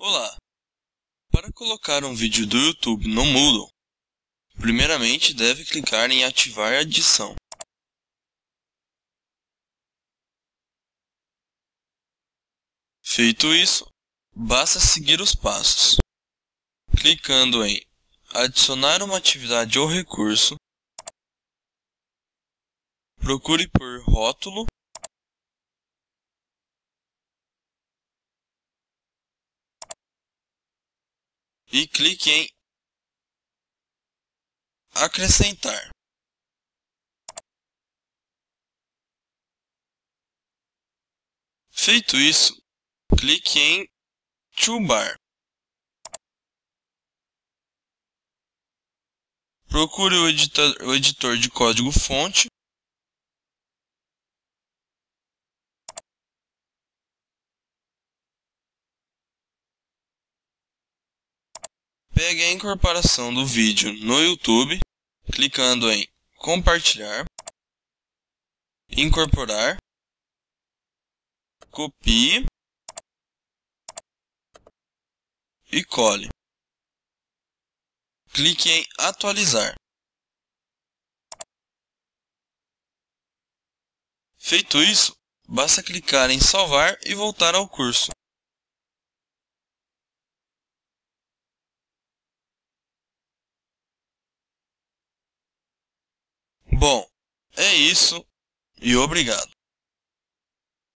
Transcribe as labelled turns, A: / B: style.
A: Olá! Para colocar um vídeo do YouTube no Moodle, primeiramente deve clicar em ativar a adição. Feito isso, basta seguir os passos. Clicando em adicionar uma atividade ou recurso, procure por rótulo e clique em acrescentar. Feito isso, clique em Toolbar. Procure o editor, de código fonte Pegue a incorporação do vídeo no YouTube, clicando em compartilhar, incorporar, copie e cole. Clique em atualizar. Feito isso, basta clicar em salvar e voltar ao curso. É isso e obrigado.